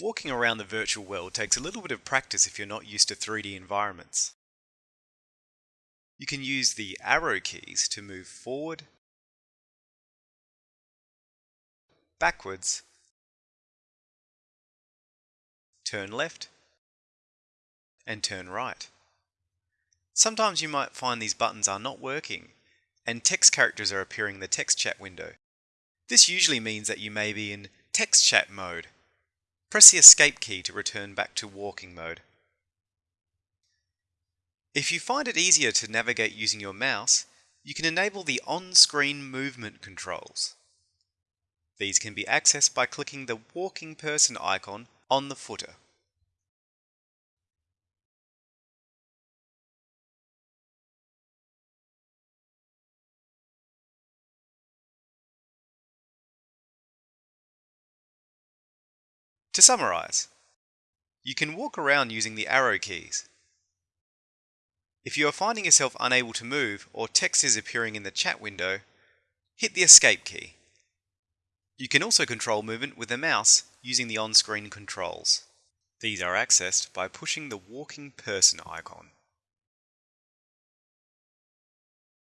Walking around the virtual world takes a little bit of practice if you're not used to 3D environments. You can use the arrow keys to move forward, backwards, turn left, and turn right. Sometimes you might find these buttons are not working and text characters are appearing in the text chat window. This usually means that you may be in text chat mode Press the escape key to return back to walking mode. If you find it easier to navigate using your mouse, you can enable the on-screen movement controls. These can be accessed by clicking the walking person icon on the footer. To summarize, you can walk around using the arrow keys. If you are finding yourself unable to move or text is appearing in the chat window, hit the escape key. You can also control movement with the mouse using the on-screen controls. These are accessed by pushing the walking person icon.